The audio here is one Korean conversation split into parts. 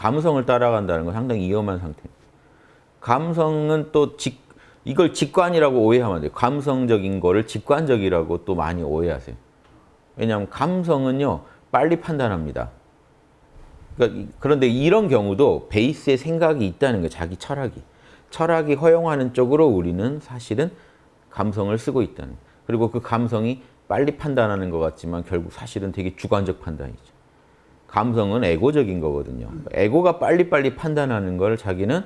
감성을 따라간다는 건 상당히 위험한 상태입니다. 감성은 또 직, 이걸 직관이라고 오해하면 안 돼요. 감성적인 거를 직관적이라고 또 많이 오해하세요. 왜냐하면 감성은요, 빨리 판단합니다. 그러니까 그런데 이런 경우도 베이스에 생각이 있다는 거예요. 자기 철학이. 철학이 허용하는 쪽으로 우리는 사실은 감성을 쓰고 있다는 거예요. 그리고 그 감성이 빨리 판단하는 것 같지만 결국 사실은 되게 주관적 판단이죠. 감성은 에고적인 거거든요. 에고가 빨리빨리 판단하는 걸 자기는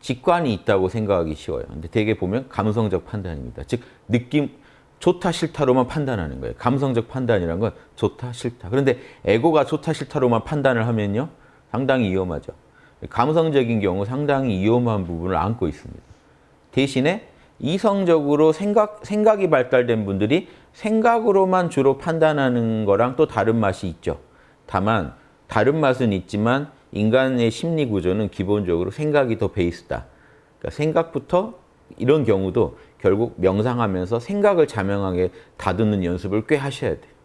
직관이 있다고 생각하기 쉬워요. 근데 되게 보면 감성적 판단입니다. 즉 느낌 좋다 싫다로만 판단하는 거예요. 감성적 판단이란 건 좋다 싫다. 그런데 에고가 좋다 싫다로만 판단을 하면요. 상당히 위험하죠. 감성적인 경우 상당히 위험한 부분을 안고 있습니다. 대신에 이성적으로 생각, 생각이 발달된 분들이 생각으로만 주로 판단하는 거랑 또 다른 맛이 있죠. 다만 다른 맛은 있지만 인간의 심리 구조는 기본적으로 생각이 더 베이스다. 그러니까 생각부터 이런 경우도 결국 명상하면서 생각을 자명하게 다듬는 연습을 꽤 하셔야 돼요.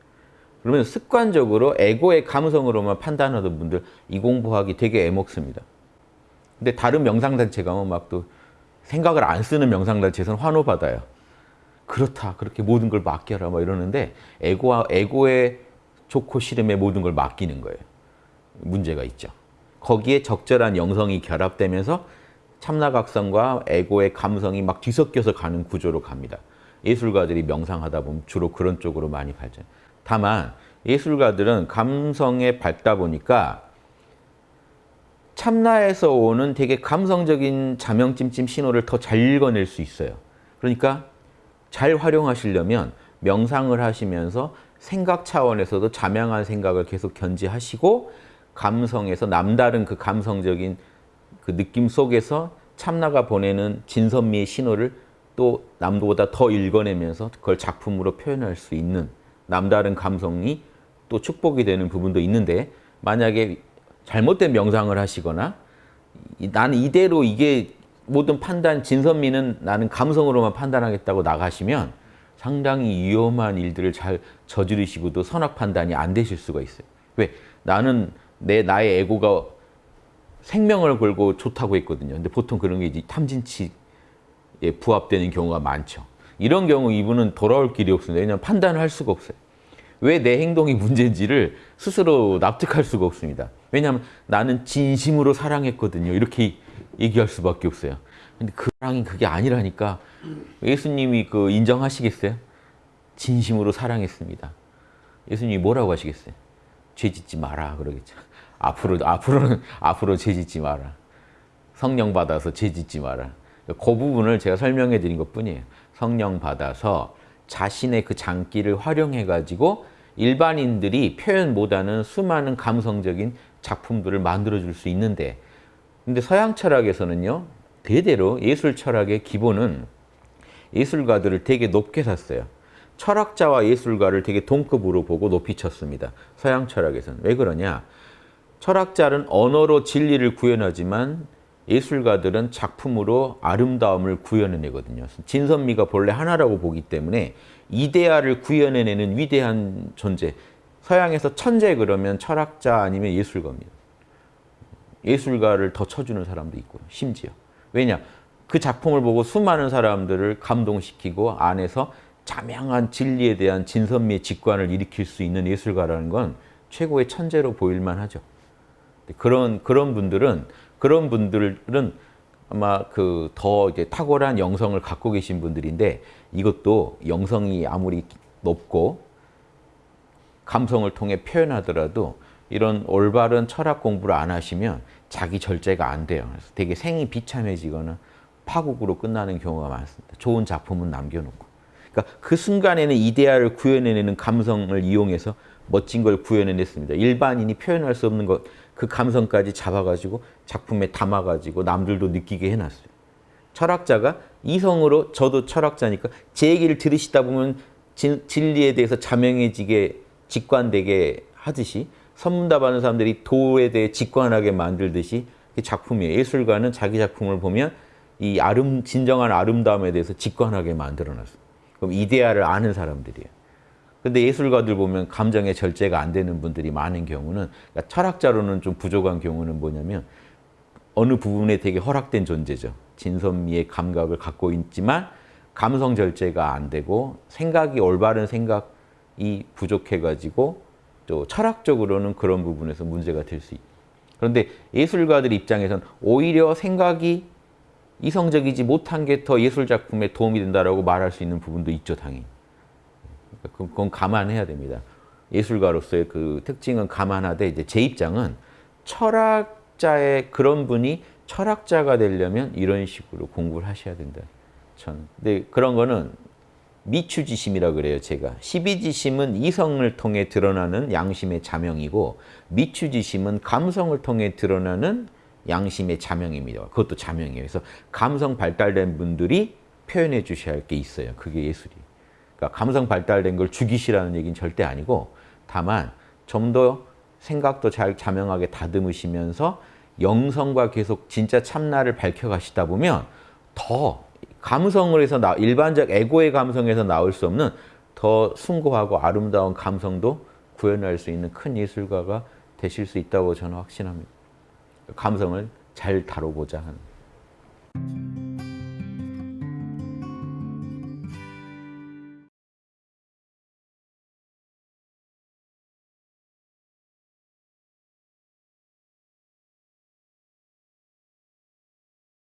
그러면 습관적으로 에고의 감성으로만 판단하던 분들 이 공부하기 되게 애먹습니다. 근데 다른 명상단체 가면 막 또 생각을 안 쓰는 명상단체에서는 환호받아요. 그렇다. 그렇게 모든 걸 맡겨라. 막 이러는데 에고와 에고의 좋고 싫음에 모든 걸 맡기는 거예요. 문제가 있죠. 거기에 적절한 영성이 결합되면서 참나각성과 에고의 감성이 막 뒤섞여서 가는 구조로 갑니다. 예술가들이 명상하다 보면 주로 그런 쪽으로 많이 발전. 다만 예술가들은 감성에 밝다 보니까 참나에서 오는 되게 감성적인 자명찜찜 신호를 더 잘 읽어낼 수 있어요. 그러니까 잘 활용하시려면 명상을 하시면서 생각 차원에서도 자명한 생각을 계속 견지하시고 감성에서 남다른 그 감성적인 그 느낌 속에서 참나가 보내는 진선미의 신호를 또 남보다 더 읽어내면서 그걸 작품으로 표현할 수 있는 남다른 감성이 또 축복이 되는 부분도 있는데 만약에 잘못된 명상을 하시거나 나는 이대로 이게 모든 판단, 진선미는 나는 감성으로만 판단하겠다고 나가시면 상당히 위험한 일들을 잘 저지르시고도 선악 판단이 안 되실 수가 있어요. 왜? 나는 내 나의 에고가 생명을 걸고 좋다고 했거든요. 근데 보통 그런 게 이제 탐진치에 부합되는 경우가 많죠. 이런 경우 이분은 돌아올 길이 없습니다. 왜냐하면 판단을 할 수가 없어요. 왜 내 행동이 문제인지를 스스로 납득할 수가 없습니다. 왜냐하면 나는 진심으로 사랑했거든요. 이렇게 얘기할 수밖에 없어요. 근데 그 사랑이 그게 아니라니까 예수님이 그 인정하시겠어요? 진심으로 사랑했습니다. 예수님이 뭐라고 하시겠어요? 죄 짓지 마라 그러겠죠. 앞으로 앞으로는 앞으로 죄 짓지 마라. 성령 받아서 죄 짓지 마라. 그 부분을 제가 설명해 드린 것뿐이에요. 성령 받아서 자신의 그 장기를 활용해 가지고 일반인들이 표현 못하는 수많은 감성적인 작품들을 만들어 줄 수 있는데 근데 서양 철학에서는요. 대대로 예술 철학의 기본은 예술가들을 되게 높게 샀어요. 철학자와 예술가를 되게 동급으로 보고 높이 쳤습니다. 서양 철학에서는. 왜 그러냐? 철학자는 언어로 진리를 구현하지만 예술가들은 작품으로 아름다움을 구현해내거든요. 진선미가 본래 하나라고 보기 때문에 이데아를 구현해내는 위대한 존재. 서양에서 천재 그러면 철학자 아니면 예술가입니다. 예술가를 더 쳐주는 사람도 있고요. 심지어. 왜냐? 그 작품을 보고 수많은 사람들을 감동시키고 안에서 자명한 진리에 대한 진선미의 직관을 일으킬 수 있는 예술가라는 건 최고의 천재로 보일만 하죠. 그런 그런 분들은 그런 분들은 아마 그 더 이제 탁월한 영성을 갖고 계신 분들인데 이것도 영성이 아무리 높고 감성을 통해 표현하더라도 이런 올바른 철학 공부를 안 하시면 자기 절제가 안 돼요. 그래서 되게 생이 비참해지거나 파국으로 끝나는 경우가 많습니다. 좋은 작품은 남겨놓고. 그러니까 그 순간에는 이데아를 구현해내는 감성을 이용해서 멋진 걸 구현해냈습니다. 일반인이 표현할 수 없는 것, 그 감성까지 잡아가지고 작품에 담아가지고 남들도 느끼게 해놨어요. 철학자가 이성으로, 저도 철학자니까 제 얘기를 들으시다 보면 진, 진리에 대해서 자명해지게 직관되게 하듯이 선문답하는 사람들이 도에 대해 직관하게 만들듯이 작품이에요. 예술가는 자기 작품을 보면 이 아름, 진정한 아름다움에 대해서 직관하게 만들어놨어요. 그럼 이데아를 아는 사람들이에요. 근데 예술가들 보면 감정의 절제가 안 되는 분들이 많은 경우는 그러니까 철학자로는 좀 부족한 경우는 뭐냐면 어느 부분에 되게 허락된 존재죠. 진선미의 감각을 갖고 있지만 감성 절제가 안 되고 생각이 올바른 생각이 부족해가지고 또 철학적으로는 그런 부분에서 문제가 될 수 있다. 그런데 예술가들 입장에서는 오히려 생각이 이성적이지 못한 게 더 예술 작품에 도움이 된다라고 말할 수 있는 부분도 있죠, 당연히. 그러니까 그건 감안해야 됩니다. 예술가로서의 그 특징은 감안하되 이제 제 입장은 철학자의 그런 분이 철학자가 되려면 이런 식으로 공부를 하셔야 된다. 저는. 근데 그런 거는 미추지심이라 그래요, 제가. 시비지심은 이성을 통해 드러나는 양심의 자명이고 미추지심은 감성을 통해 드러나는 양심의 자명입니다. 그것도 자명이에요. 그래서 감성 발달된 분들이 표현해 주셔야 할 게 있어요. 그게 예술이. 그러니까 감성 발달된 걸 죽이시라는 얘기는 절대 아니고 다만 좀 더 생각도 잘 자명하게 다듬으시면서 영성과 계속 진짜 참나를 밝혀가시다 보면 더 감성을 해서 나, 일반적 에고의 감성에서 나올 수 없는 더 숭고하고 아름다운 감성도 구현할 수 있는 큰 예술가가 되실 수 있다고 저는 확신합니다. 감성을 잘 다뤄보자 하는.